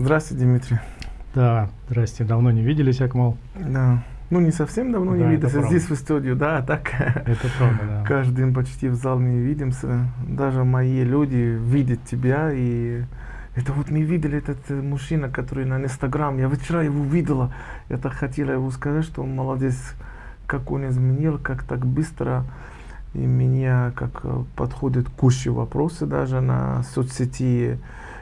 Здравствуйте, Дмитрий. Да, здрасте. Давно не виделись, Акмал. Да. Ну, не совсем давно Да, не виделись. правда. Здесь в студию, да, а так Это правда, да. каждый день почти в зал не видимся. Даже мои люди видят тебя, и это вот мы видели этот э, мужчина, который на Инстаграм. Я вчера его видела. Я так хотела его сказать, что он молодец, как он изменил, как так быстро. И меня как э, подходит куча вопросы даже на соцсети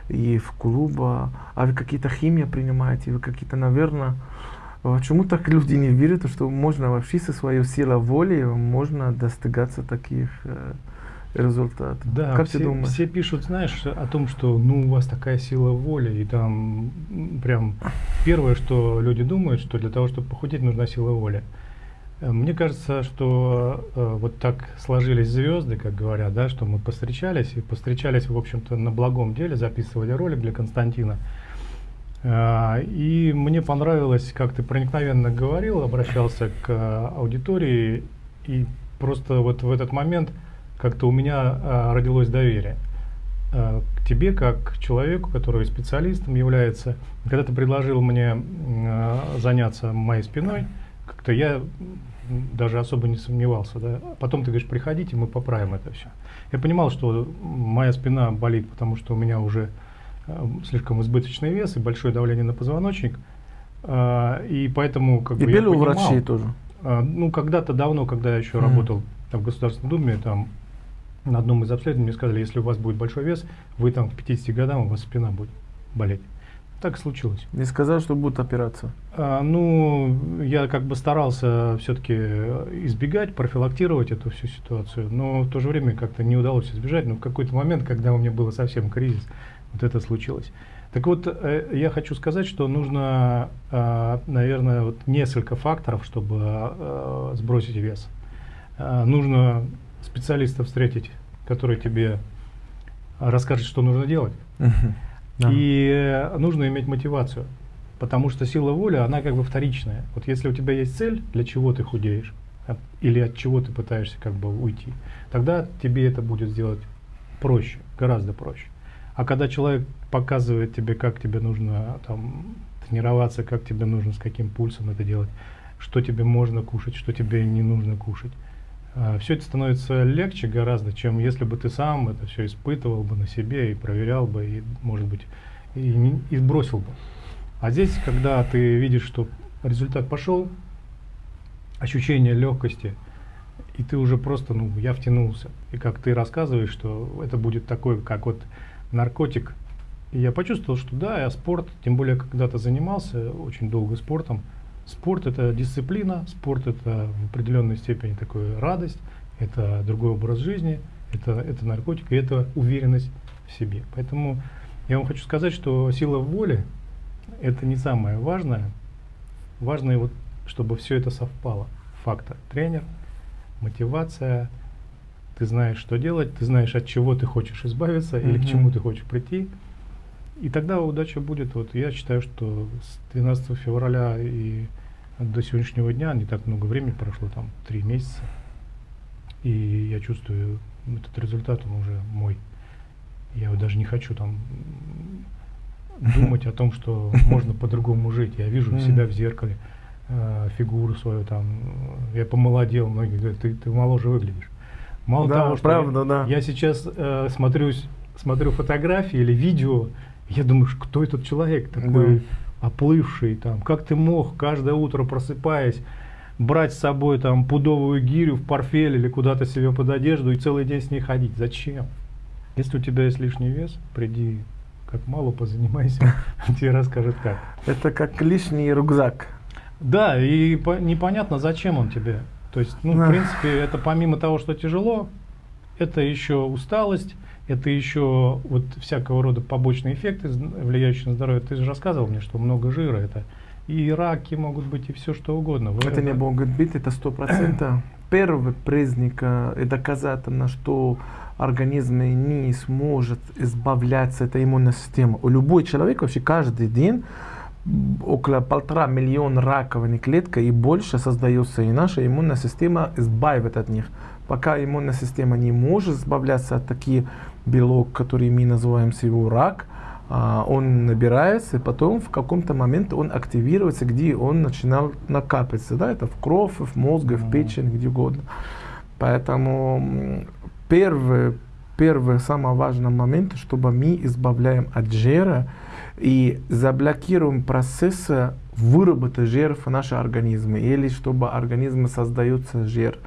и в клуба. А вы какие-то химии принимаете, вы какие-то, наверное, Почему так люди не верят, что можно вообще со своей силой воли можно достигаться таких э, результатов? Да, как все, ты думаешь? все пишут, знаешь, о том, что ну у вас такая сила воли, и там прям первое, что люди думают, что для того, чтобы похудеть, нужна сила воли. Э, Мне кажется, что э, вот так сложились звезды, как говорят, да, что мы постречались, и постречались, в общем-то, на благом деле, записывали ролик для Константина. А, И мне понравилось, как ты проникновенно говорил, обращался к а, аудитории, и просто вот в этот момент как-то у меня а, родилось доверие а, к тебе, как к человеку, который специалистом является. Когда ты предложил мне а, заняться моей спиной, как-то я даже особо не сомневался. Да? Потом ты говоришь, приходите, мы поправим это все. Я понимал, что моя спина болит, потому что у меня уже э, слишком избыточный вес и большое давление на позвоночник. А, И поэтому как И бы я были у врачей тоже. а, Ну, когда-то давно, когда я еще Мгм. работал там, в Государственной Думе, там на одном из обследований мне сказали, если у вас будет большой вес, вы там к 50 годам, у вас спина будет болеть. Так случилось. Не сказал, что будет операция. А, ну, я как бы старался все-таки избегать, профилактировать эту всю ситуацию, но в то же время как-то не удалось избежать. Но в какой-то момент, когда у меня был совсем кризис, вот это случилось. Так вот, э, я хочу сказать, что нужно, а, наверное, вот несколько факторов, чтобы а, сбросить вес. А, Нужно специалиста встретить, который тебе расскажет, что нужно делать. Да. И э, нужно иметь мотивацию, потому что сила воли, она как бы вторичная. Вот если у тебя есть цель, для чего ты худеешь, от- или от чего ты пытаешься как бы уйти, тогда тебе это будет сделать проще, гораздо проще. А когда человек показывает тебе, как тебе нужно там тренироваться, как тебе нужно, с каким пульсом это делать, что тебе можно кушать, что тебе не нужно кушать, все это становится легче гораздо, чем если бы ты сам это все испытывал бы на себе и проверял бы, и, может быть, и, не- и сбросил бы. А здесь, когда ты видишь, что результат пошел, ощущение легкости, и ты уже просто, ну, я втянулся. И как ты рассказываешь, что это будет такой, как вот наркотик. И я почувствовал, что да, я спорт, тем более когда-то занимался очень долго спортом. Спорт это дисциплина, спорт это в определенной степени такой радость, это другой образ жизни, это, это наркотик, и это уверенность в себе. Поэтому я вам хочу сказать, что сила воли это не самое важное. Важно вот, чтобы все это совпало. Фактор тренер, мотивация, ты знаешь, что делать, ты знаешь, от чего ты хочешь избавиться или к чему ты хочешь прийти. И тогда удача будет. Вот я считаю, что с 12 февраля и до сегодняшнего дня не так много времени прошло, там три месяца. И я чувствую, этот результат, он уже мой. Я вот даже не хочу там думать о том, что можно по-другому жить. Я вижу себя в зеркале, э, фигуру свою там. Я помолодел, многие говорят, ты, ты моложе выглядишь. Мало Да, того, что правда, я, да. я сейчас э, смотрюсь, смотрю фотографии или видео, я думаю, кто этот человек такой оплывший, там, как ты мог каждое утро просыпаясь брать с собой там пудовую гирю в портфель или куда-то себе под одежду и целый день с ней ходить? Зачем? Если у тебя есть лишний вес, приди как мало позанимайся, тебе расскажет как. Это как лишний рюкзак. Да, и по- непонятно, зачем он тебе. То есть, ну, в принципе, это помимо того, что тяжело, это еще усталость, это еще вот всякого рода побочные эффекты, влияющие на здоровье. Ты же рассказывал мне, что много жира это. И раки могут быть, и все что угодно. Вы Это не могут быть, это сто процентов. Первый признак э, и доказательно, что организм не сможет избавляться от иммунной системы. У любой человек вообще каждый день около полтора миллиона раковых клеток и больше создается, и наша иммунная система избавит от них. Пока иммунная система не может избавляться от таких белок, которые мы называем его рак, а, он набирается, и потом в каком-то момент он активируется, где он начинал накапливаться, да, это в кровь, в мозг, в печень, где угодно. Поэтому первый, первый самый важный момент, чтобы мы избавляем от жира и заблокируем процессы выработки жира в нашем организме, или чтобы организм создается жир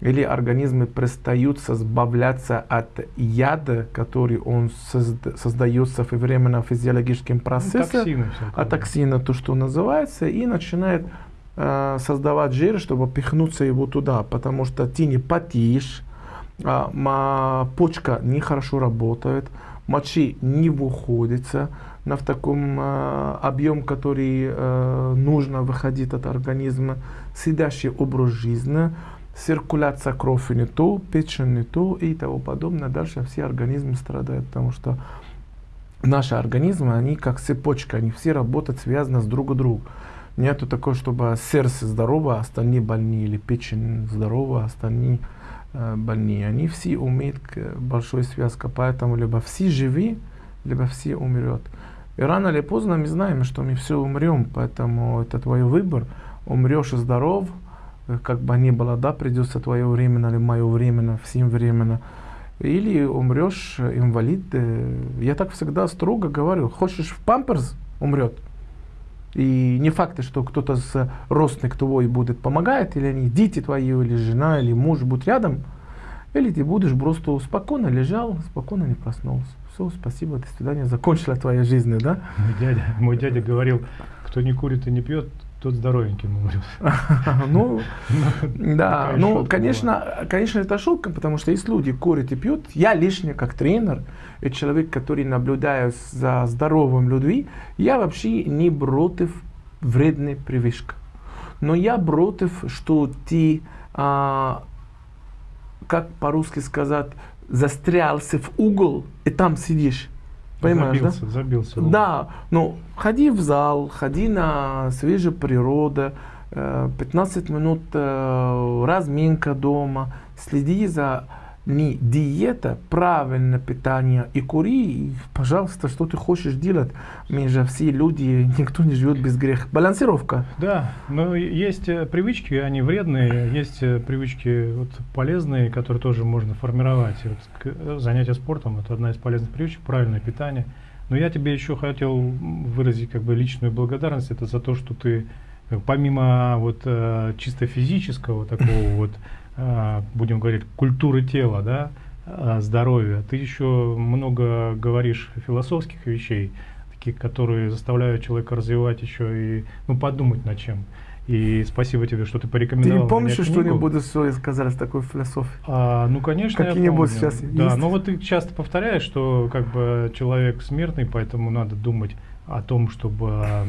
или организмы перестают избавляться от яда, который он созда создается временно физиологическим ну, процессом, ну, токсины а токсина, то, что называется, и начинает э, создавать жир, чтобы пихнуться его туда, потому что ты не потеешь, а, почка нехорошо работает, мочи не выходится на в таком э, объем, который э, нужно выходить от организма, сидящий образ жизни, циркуляция крови не то, печень не то и тому подобное. Дальше все организмы страдают, потому что наши организмы, они как цепочка, они все работают связаны с друг другом. Нету такого, чтобы сердце здорово, а остальные больные, или печень здорова, а остальные э, больные. Они все умеют большой связке, поэтому либо все живы, либо все умрет. И рано или поздно мы знаем, что мы все умрем, поэтому это твой выбор. Умрешь здоров, Э, как бы ни было, да, придется твое временно или мое временно, всем временно. Или умрешь э, инвалид. Э, я так всегда строго говорю, хочешь в памперс, умрет. И не факт, что кто-то с родственник твой будет помогает, или они, дети твои, или жена, или муж будут рядом, или ты будешь просто спокойно лежал, спокойно не проснулся. Все, спасибо, до свидания, закончила твоя жизнь, да? Мой дядя, мой дядя говорил, кто не курит и не пьет, тот здоровеньким умрет. Ну, да, ну, конечно, конечно, это шутка, потому что есть люди курят и пьют. Я лишний как тренер, и человек, который наблюдает за здоровым людьми, я вообще не против вредной привычки. Но я против, что ты, а, как по-русски сказать, застрялся в угол и там сидишь. Понимаешь, забился, да? Забился. Да, ну, ходи в зал, ходи на свежую природу, 15 э, минут э, разминка дома, следи за не диета, правильное питание и кури, и, пожалуйста, что ты хочешь делать. Мы же все люди, никто не живет без греха. Балансировка. Да, но есть э, привычки, они вредные, есть э, привычки вот, полезные, которые тоже можно формировать. Вот, э, занятие спортом – это одна из полезных привычек, правильное питание. Но я тебе еще хотел выразить как бы личную благодарность, это за то, что ты помимо вот чисто физического такого вот а, будем говорить, культуры тела, да, а, здоровья. Ты еще много говоришь философских вещей, таких, которые заставляют человека развивать еще и ну, подумать над чем. И спасибо тебе, что ты порекомендовал. Ты помнишь что-нибудь что сказать с такой философией? А, ну, конечно, Какие-нибудь сейчас Да, есть? но вот ты часто повторяешь, что как бы человек смертный, поэтому надо думать о том, чтобы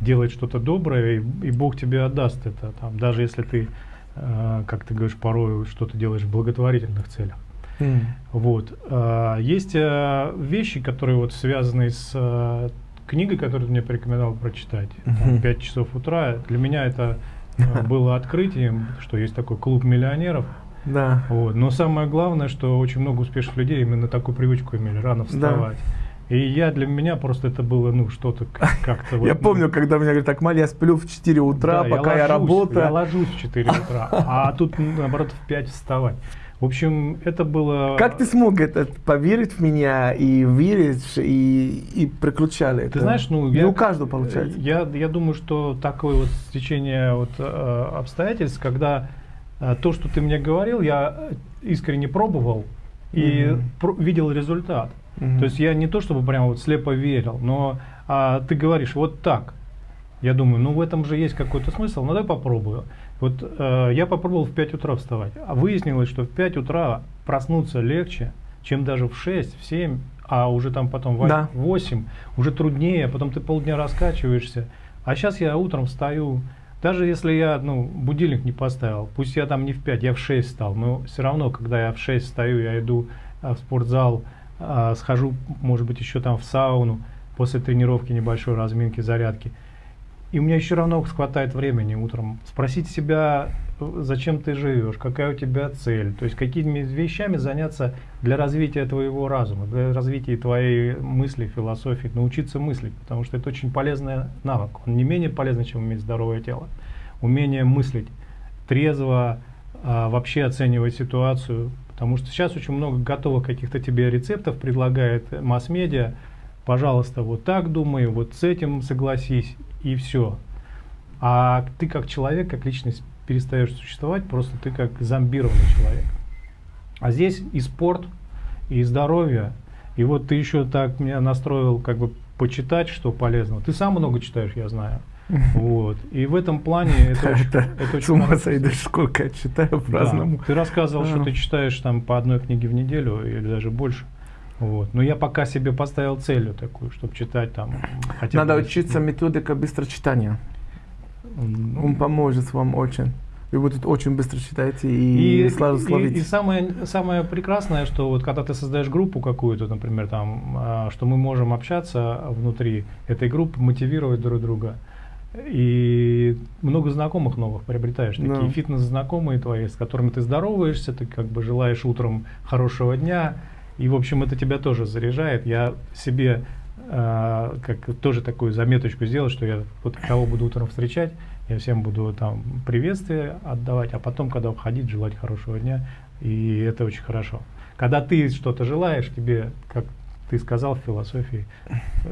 делать что-то доброе, и, и Бог тебе отдаст это. Там, даже если ты Э, как ты говоришь, порой что-то делаешь в благотворительных целях. Mm. Вот. Э, есть э, вещи, которые вот связаны с книгой, которую ты мне порекомендовал прочитать. Mm-hmm. 5 часов утра. Для меня это было открытием, что есть такой клуб миллионеров. Да. Вот. Но самое главное, что очень много успешных людей именно такую привычку имели, рано вставать. Да. И я для меня просто это было, ну, что-то как-то... Я помню, когда меня говорят, так, Маль, я сплю в 4 утра, пока я работаю. Я ложусь в 4 утра, а тут, наоборот, в 5 вставать. В общем, это было... Как ты смог это поверить в меня и верить, и, и приключали это? Ты знаешь, ну... Не я, у каждого получается. Я, я думаю, что такое вот стечение вот, э, обстоятельств, когда э, то, что ты мне говорил, я искренне пробовал и mm-hmm. видел результат. Угу. То есть я не то чтобы прям вот слепо верил, но а, ты говоришь вот так. Я думаю, ну в этом же есть какой-то смысл, ну дай попробую. Вот э, я попробовал в 5 утра вставать, а выяснилось, что в 5 утра проснуться легче, чем даже в 6, в 7, а уже там потом в да. 8, уже труднее, потом ты полдня раскачиваешься. А сейчас я утром встаю, даже если я ну, будильник не поставил, пусть я там не в 5, я в 6 встал, но все равно, когда я в 6 встаю, я иду а, в спортзал, а, схожу, может быть, еще там в сауну после тренировки небольшой разминки, зарядки. И у меня еще равно хватает времени утром. Спросить себя, зачем ты живешь, какая у тебя цель, то есть какими вещами заняться для развития твоего разума, для развития твоей мысли, философии, научиться мыслить, потому что это очень полезный навык, он не менее полезный, чем иметь здоровое тело. Умение мыслить трезво, а, вообще оценивать ситуацию, потому что сейчас очень много готовых каких-то тебе рецептов предлагает масс-медиа, пожалуйста, вот так думай, вот с этим согласись, и все. А ты как человек, как личность перестаешь существовать, просто ты как зомбированный человек. А здесь и спорт, и здоровье, и вот ты еще так меня настроил как бы почитать, что полезно. Ты сам много читаешь, я знаю. Вот. И в этом плане это очень, Это с ума сойдешь, сколько я читаю по-разному. Ты рассказывал, что ты читаешь там по одной книге в неделю или даже больше. Вот. Но я пока себе поставил целью такую, чтобы читать там хотя Надо бы учиться методика быстрочитания. М, Он поможет вам очень. И вы тут очень быстро читаете и, и- словите. и самое, самое прекрасное, что вот когда ты создаешь группу какую-то, например, там, а, что мы можем общаться внутри этой группы, мотивировать друг друга. И много знакомых новых приобретаешь, Да. такие фитнес-знакомые твои, с которыми ты здороваешься, ты как бы желаешь утром хорошего дня, и, в общем, это тебя тоже заряжает. Я себе а, как тоже такую заметочку сделал, что я вот кого буду утром встречать, я всем буду там приветствие отдавать, а потом, когда уходить, желать хорошего дня, и это очень хорошо. Когда ты что-то желаешь, тебе, как ты сказал в философии,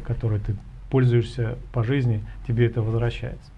которой ты пользуешься по жизни, тебе это возвращается.